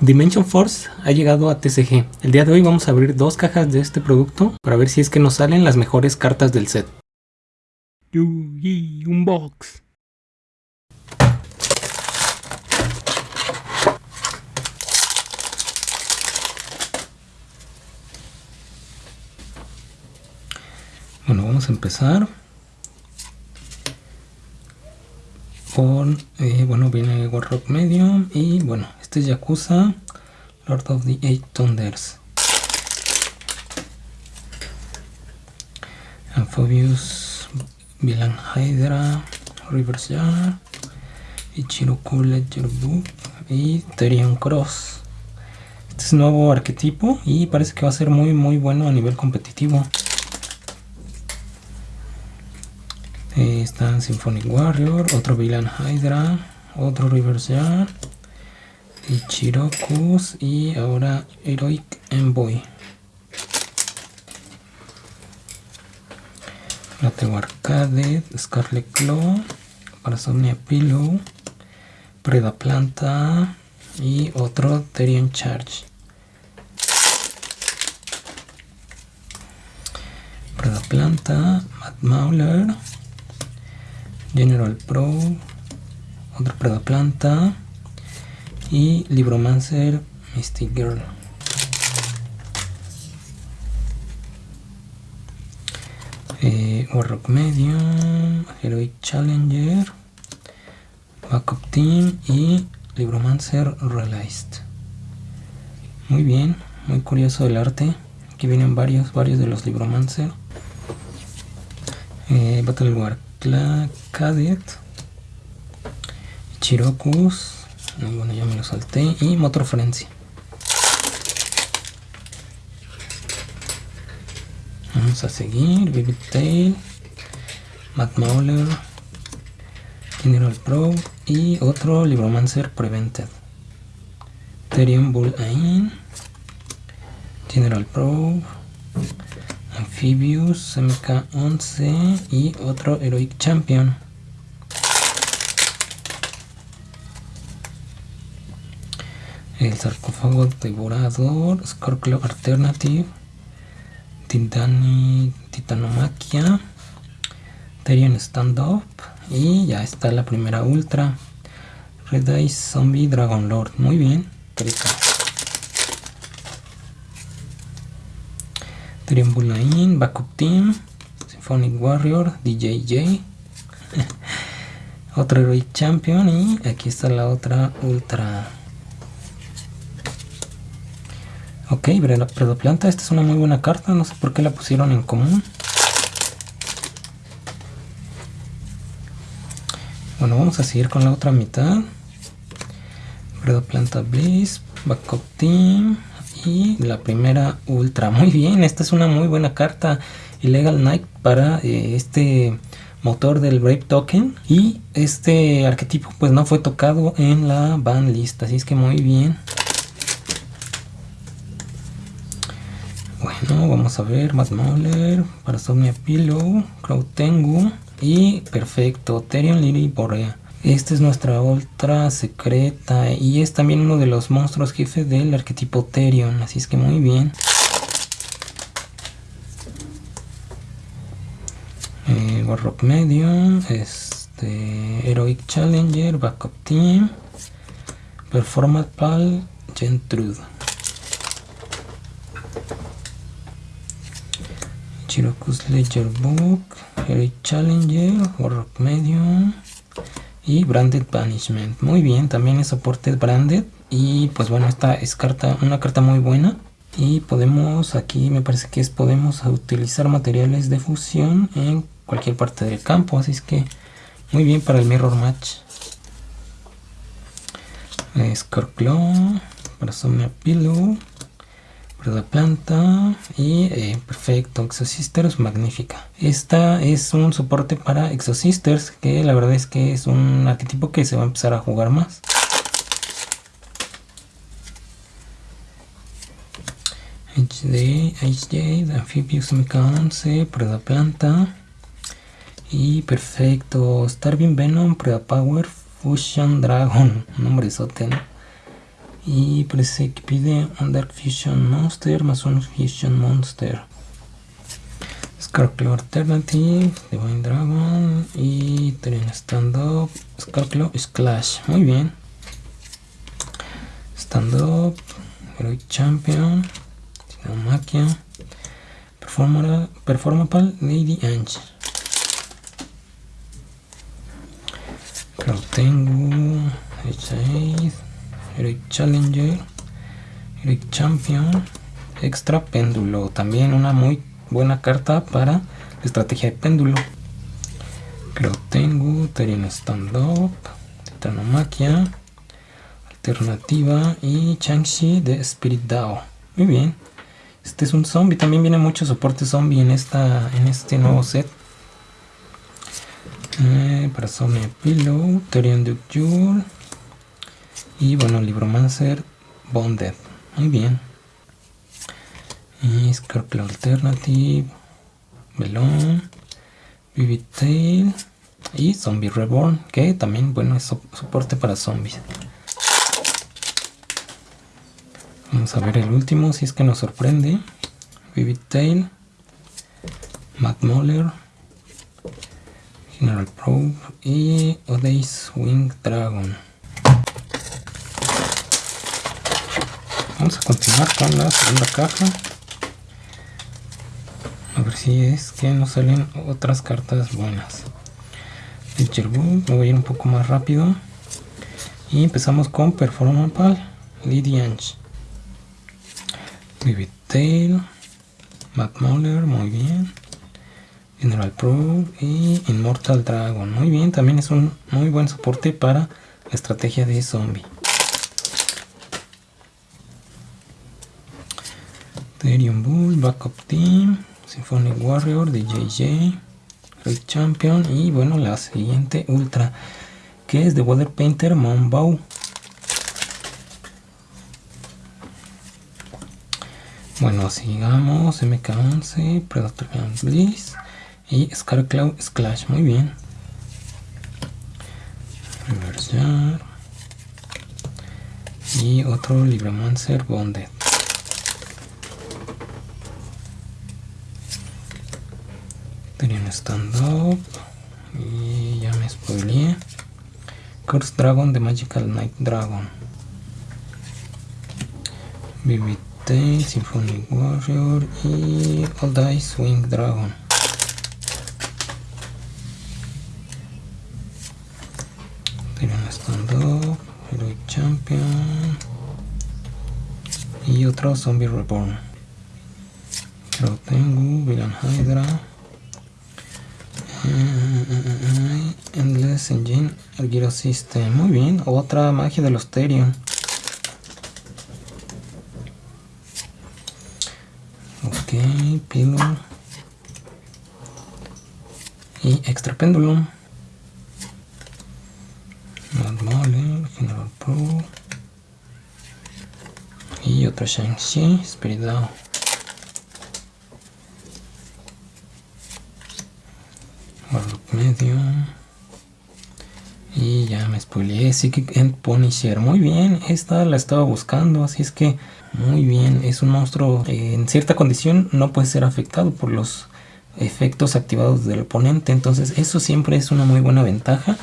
Dimension Force ha llegado a TCG. El día de hoy vamos a abrir dos cajas de este producto para ver si es que nos salen las mejores cartas del set. Yugi Unbox. Bueno, vamos a empezar con, eh, bueno, viene Warrock Medium y bueno, este es Yakuza, Lord of the Eight Thunders. Amphibious, Villain Hydra, Reverse Jar, Ichiroku Ledger Book y Therion Cross. Este es nuevo arquetipo y parece que va a ser muy muy bueno a nivel competitivo. Eh, está Symphonic Warrior, otro Villain Hydra, otro Reverse Jar, Ichirokus y ahora Heroic Envoy. Lateo Arcade, Scarlet Claw, Parasomnia Pillow, Preda Planta y otro Therion Charge. Preda Planta, Mad Mauler, General Pro, otra Preda Planta y Libromancer Mystic Girl. Eh, Warrock Medium, Heroic Challenger, Backup Team y Libromancer Realized. Muy bien, muy curioso el arte. Aquí vienen varios, varios de los Libromancer. Eh, Battle War Cadet, Chirokus, bueno ya me lo salté, y Motor Frenzy. Vamos a seguir, Vivid Tail, Matt Mauler, General Pro y otro Libromancer Prevented. Therion Bull Ain, General Pro, Amphibious, MK11 y otro Heroic Champion. El sarcófago devorador, Scorpio Alternative, Titani, Titanomaquia, Therion Stand Up y ya está la primera ultra. Red Eye Zombie Dragon Lord. Muy bien, Triambulain, Backup Team, Symphonic Warrior, DJJ, otro Heroic Champion y aquí está la otra Ultra. Ok, Predoplanta, esta es una muy buena carta, no sé por qué la pusieron en común. Bueno, vamos a seguir con la otra mitad. Predoplanta Bliss, Backup Team, y la primera ultra muy bien esta es una muy buena carta Illegal Knight para eh, este motor del Brave Token. Y este arquetipo pues no fue tocado en la ban lista así es que muy bien. Bueno vamos a ver más Mauler Parasomnia Pillow Crow Tengu y perfecto Therion Lily Borea esta es nuestra ultra secreta y es también uno de los monstruos jefes del arquetipo Therion, así es que muy bien. Eh, Warrock Medium, este, Heroic Challenger, Backup Team, Performance Pal, Gentrude. Chiroku's Ledger Book, Heroic Challenger, Warrock Medium, y Branded Banishment. Muy bien, también es soporte Branded y pues bueno, esta es carta, una carta muy buena. Y podemos, aquí me parece que es, podemos utilizar materiales de fusión en cualquier parte del campo, así es que muy bien para el Mirror Match. Scorclaw, Somnia Pillow, la planta y eh, perfecto Exosisters magnífica. Esta es un soporte para Exosisters que la verdad es que es un arquetipo que se va a empezar a jugar más. HD, HJ, Amphibious MK11, Preda Planta. Y perfecto Starving Venom, Preda Power, Fusion Dragon, nombre sote Y parece que pide un Dark Fusion Monster más un Fusion Monster. Scorpio Alternative, Divine Dragon y Terren Stand Up, Scorpio Splash. Muy bien. Stand Up, Heroic Champion, Maquia, Performapal, Lady Ange. tengo H8, Heroic Challenger, Heroic Champion, Extra Péndulo. También una muy buena carta para la estrategia de péndulo. Creo tengo Terien Stand Up, Titanomaquia, Alternativa y Changxi de Spirit Dao. Muy bien. Este es un zombie, también viene mucho soporte zombie en, esta, en este nuevo set. Eh, para Zombie Pillow, Terion Duke y bueno, Libromancer Bonded. Muy bien. Y Alternative, Melon, Vivid Tail y Zombie Reborn, que también bueno es soporte para zombies. Vamos a ver el último, si es que nos sorprende. Vivid Tail, Matt Moller, General Probe y Odays Wing Dragon. Vamos a continuar con la segunda caja. A ver si es que nos salen otras cartas buenas. El Book, me voy a ir un poco más rápido. Y empezamos con Performapal, Lidiange. Vivid Tail, Matt Mauler, muy bien. General Pro y Immortal Dragon. Muy bien, también es un muy buen soporte para la estrategia de zombie. Therion Bull, Backup Team, Symphonic Warrior de JJ, Red Champion y bueno, la siguiente Ultra que es de Water Painter Monbow. Bueno, sigamos MK11, Predator Bliss y Scarclaw Splash, muy bien. Reversar. Y otro Libromancer Bonded. Tenía un stand-up. Y ya me spoileé. Curse Dragon de Magical Knight Dragon. BBT, Symphonic Warrior y All Dice Wing Dragon. y otro Zombie Reborn. Lo tengo, Villain Hydra, Endless Engine, el System. Muy bien, otra magia de los Therion. Ok, Pillar. Y Extra. Mad Mole, General Pro y otro Shang-Chi, Spirit medio y ya Psychic End Punisher muy bien, esta la estaba buscando así es que muy bien, es un monstruo eh, en cierta condición no puede ser afectado por los efectos activados del oponente entonces eso siempre es una muy buena ventaja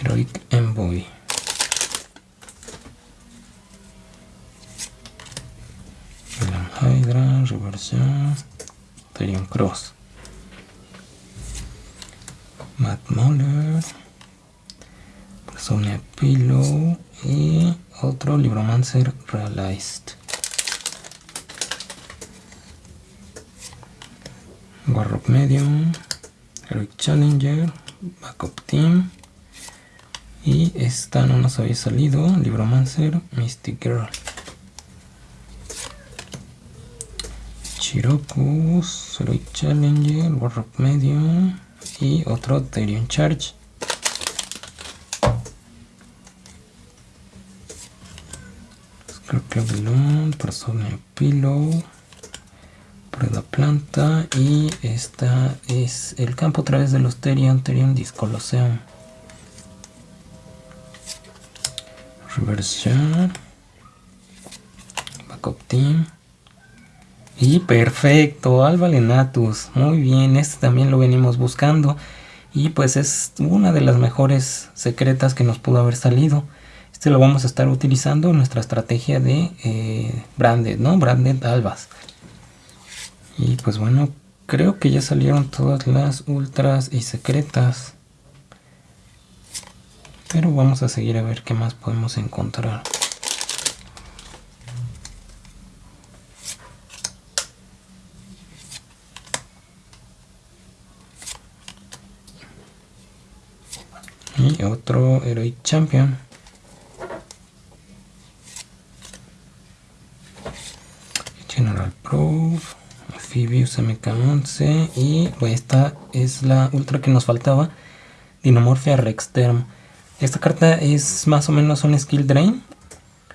Heroic Envoy. Villain Hydra, reversión, Therion Cross. Matt Moller, Persona Pillow y otro Libromancer Realized. Warrock Medium, Heroic Challenger, Backup Team, y esta no nos había salido, Libromancer, Mystic Girl. Chiroku, Heroic Challenger, Warrock Medium y otro Therion Charge. Scorpio Balloon, Prosomnia Pillow, Prueba Planta y esta es el campo a través de los Therion, Therion Discoloseum. Reverse Shard, Backup Team. Y perfecto, Alba Lenatus. Muy bien, este también lo venimos buscando. Y pues es una de las mejores secretas que nos pudo haber salido. Este lo vamos a estar utilizando en nuestra estrategia de eh, branded, ¿no? Branded albas. Y pues bueno, creo que ya salieron todas las ultras y secretas. Pero vamos a seguir a ver qué más podemos encontrar. Y otro Heroic Champion. General Proof. Amphibious MK11. Y pues esta es la ultra que nos faltaba. Dinomorphia Rexterm. Esta carta es más o menos un skill drain.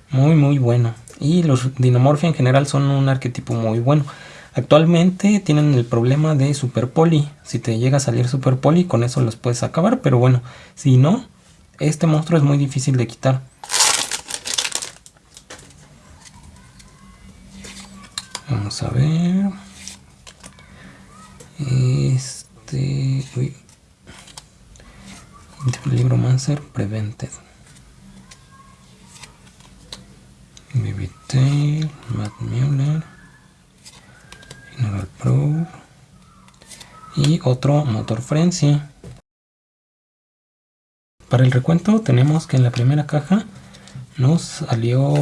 Muy muy bueno. Y los Dinomorphia en general son un arquetipo muy bueno. Actualmente tienen el problema de Super Poli. Si te llega a salir Super Poli, con eso los puedes acabar. Pero bueno, si no, este monstruo es muy difícil de quitar. Vamos a ver. Este... Uy. Libro Mancer Prevented. Baby Tail, Matt Mueller. Pro. Y otro Motor Frenzy. Para el recuento tenemos que en la primera caja nos salió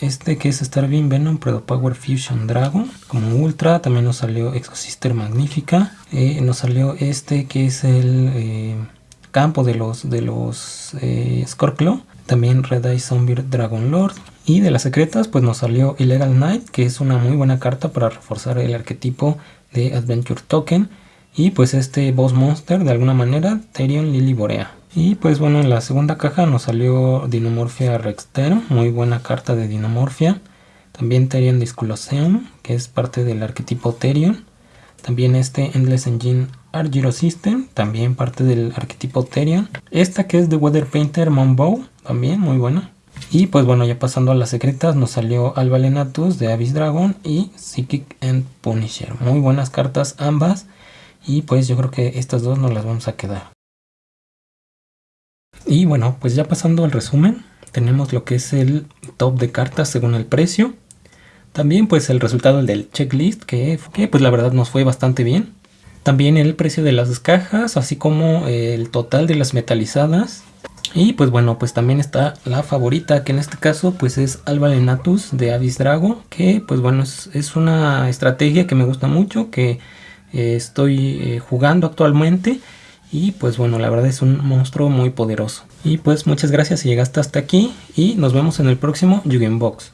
este que es Starving Venom Predo Power Fusion Dragon. Como ultra, también nos salió Exosister Magnífica, eh, nos salió este que es el eh, campo de los, de los eh, Scorpio, también Red Eye Zombie Dragon Lord, y de las secretas pues nos salió Illegal Knight, que es una muy buena carta para reforzar el arquetipo de Adventure Token. Y pues este boss monster de alguna manera, Therion Lily Borea. Y pues bueno, en la segunda caja nos salió Dinomorphia Rexter, muy buena carta de Dinomorphia. También Therion Discoloseum, que es parte del arquetipo Therion. También este Endless Engine Argyro System, también parte del arquetipo Therion. Esta que es de Weather Painter Monbow, también muy buena. Y pues bueno, ya pasando a las secretas, nos salió Alvalenatus de Abyss Dragon y Psychic and Punisher. Muy buenas cartas ambas. Y pues yo creo que estas dos nos las vamos a quedar. Y bueno, pues ya pasando al resumen, tenemos lo que es el top de cartas según el precio. También pues el resultado del checklist, que, que pues la verdad nos fue bastante bien. También el precio de las cajas, así como el total de las metalizadas y pues bueno, pues también está la favorita, que en este caso pues es Alba Lenatus de Avis Drago, que pues bueno, es, una estrategia que me gusta mucho, que eh, estoy eh, jugando actualmente. Y pues bueno, la verdad es un monstruo muy poderoso. Y pues muchas gracias si llegaste hasta aquí y nos vemos en el próximo Yugen Box.